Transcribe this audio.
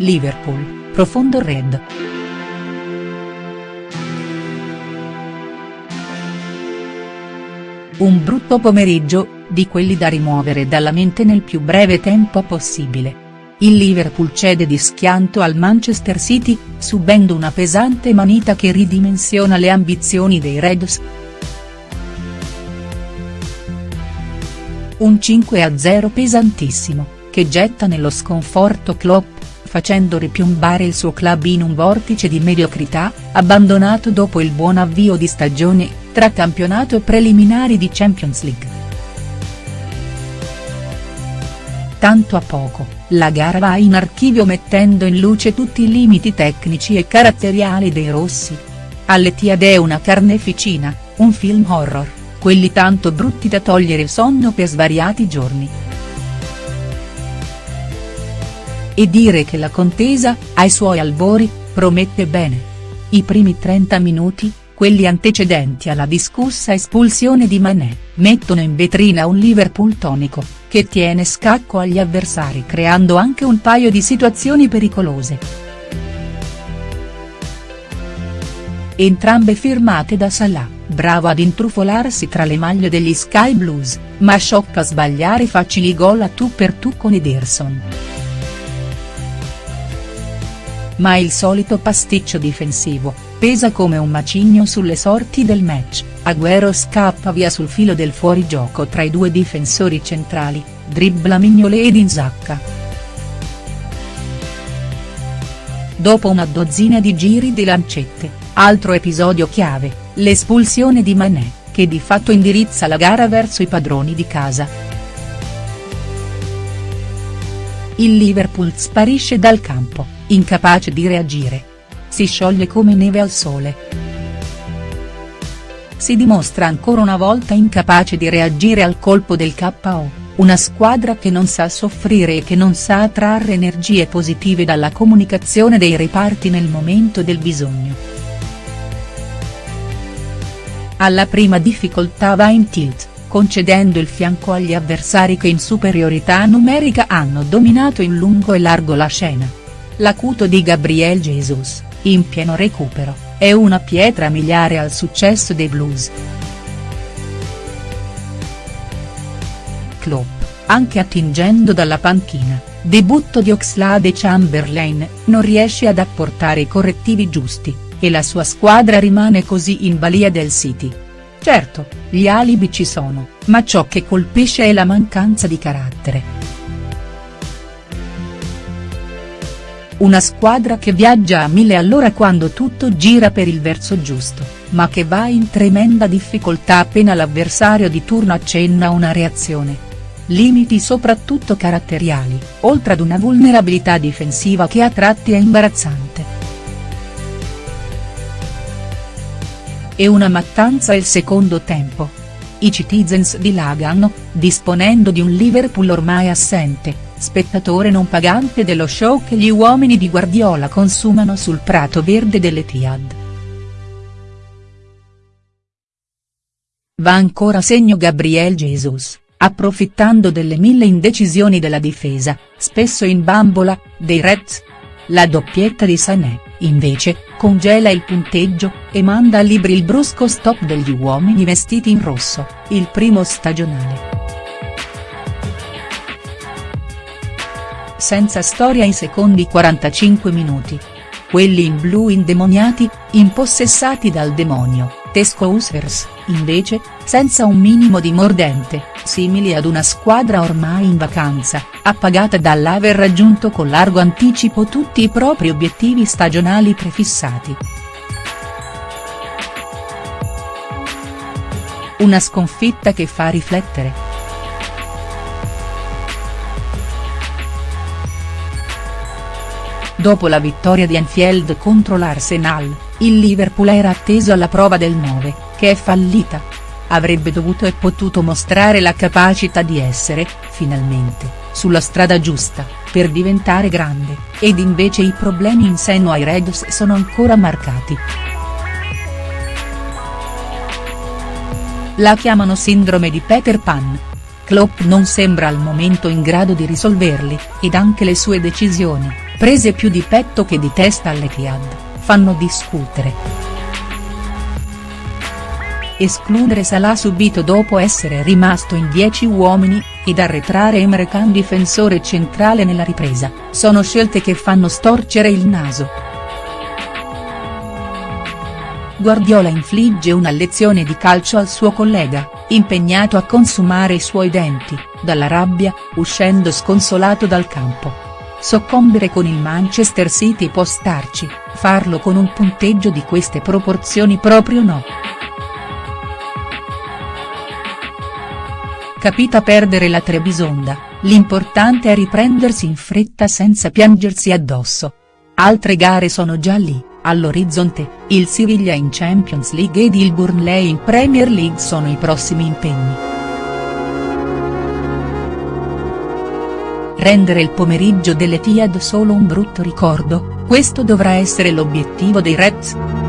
Liverpool, profondo red. Un brutto pomeriggio, di quelli da rimuovere dalla mente nel più breve tempo possibile. Il Liverpool cede di schianto al Manchester City, subendo una pesante manita che ridimensiona le ambizioni dei Reds. Un 5-0 pesantissimo, che getta nello sconforto Klopp, facendo ripiombare il suo club in un vortice di mediocrità, abbandonato dopo il buon avvio di stagione, tra campionato e preliminari di Champions League. Tanto a poco, la gara va in archivio mettendo in luce tutti i limiti tecnici e caratteriali dei rossi. All'Etihad è una carneficina, un film horror, quelli tanto brutti da togliere il sonno per svariati giorni. E dire che la contesa, ai suoi albori, promette bene. I primi 30 minuti, quelli antecedenti alla discussa espulsione di Mané, mettono in vetrina un Liverpool tonico, che tiene scacco agli avversari creando anche un paio di situazioni pericolose. Entrambe firmate da Salah, bravo ad intrufolarsi tra le maglie degli Sky Blues, ma sciocca sbagliare facili gol a tu per tu con Ederson. Ma il solito pasticcio difensivo, pesa come un macigno sulle sorti del match, Agüero scappa via sul filo del fuorigioco tra i due difensori centrali, dribbla Mignolet ed Inzacca. Dopo una dozzina di giri di lancette, altro episodio chiave, l'espulsione di Mané, che di fatto indirizza la gara verso i padroni di casa. Il Liverpool sparisce dal campo, incapace di reagire. Si scioglie come neve al sole. Si dimostra ancora una volta incapace di reagire al colpo del KO. Una squadra che non sa soffrire e che non sa attrarre energie positive dalla comunicazione dei reparti nel momento del bisogno. Alla prima difficoltà va in tilt, concedendo il fianco agli avversari che in superiorità numerica hanno dominato in lungo e largo la scena. L'acuto di Gabriel Jesus, in pieno recupero, è una pietra miliare al successo dei Blues. Klopp, anche attingendo dalla panchina, debutto di Oxlade Chamberlain, non riesce ad apportare i correttivi giusti, e la sua squadra rimane così in balia del City. Certo, gli alibi ci sono, ma ciò che colpisce è la mancanza di carattere. Una squadra che viaggia a mille all'ora quando tutto gira per il verso giusto, ma che va in tremenda difficoltà appena l'avversario di turno accenna una reazione limiti soprattutto caratteriali, oltre ad una vulnerabilità difensiva che a tratti è imbarazzante. E una mattanza il secondo tempo. I Citizens dilagano, disponendo di un Liverpool ormai assente, spettatore non pagante dello show che gli uomini di Guardiola consumano sul prato verde dell'Etihad. Va ancora segno Gabriel Jesus approfittando delle mille indecisioni della difesa, spesso in bambola, dei Reds. La doppietta di Sané, invece, congela il punteggio, e manda a libri il brusco stop degli uomini vestiti in rosso, il primo stagionale. Senza storia in secondi 45 minuti. Quelli in blu indemoniati, impossessati dal demonio, Tesco Users, invece, senza un minimo di mordente, simili ad una squadra ormai in vacanza, appagata dall'aver raggiunto con largo anticipo tutti i propri obiettivi stagionali prefissati. Una sconfitta che fa riflettere. Dopo la vittoria di Anfield contro l'Arsenal, il Liverpool era atteso alla prova del 9, che è fallita. Avrebbe dovuto e potuto mostrare la capacità di essere, finalmente, sulla strada giusta, per diventare grande, ed invece i problemi in seno ai Reds sono ancora marcati. La chiamano sindrome di Peter Pan. Klopp non sembra al momento in grado di risolverli, ed anche le sue decisioni, prese più di petto che di testa all'Etihad, fanno discutere. Escludere Salah subito dopo essere rimasto in 10 uomini, ed arretrare Emre Can difensore centrale nella ripresa, sono scelte che fanno storcere il naso. Guardiola infligge una lezione di calcio al suo collega, impegnato a consumare i suoi denti, dalla rabbia, uscendo sconsolato dal campo. Soccombere con il Manchester City può starci, farlo con un punteggio di queste proporzioni proprio no. Capita perdere la Trebisonda, l'importante è riprendersi in fretta senza piangersi addosso. Altre gare sono già lì, all'orizzonte, il Siviglia in Champions League ed il Burnley in Premier League sono i prossimi impegni. Rendere il pomeriggio delle Tiad solo un brutto ricordo, questo dovrà essere l'obiettivo dei Reds?.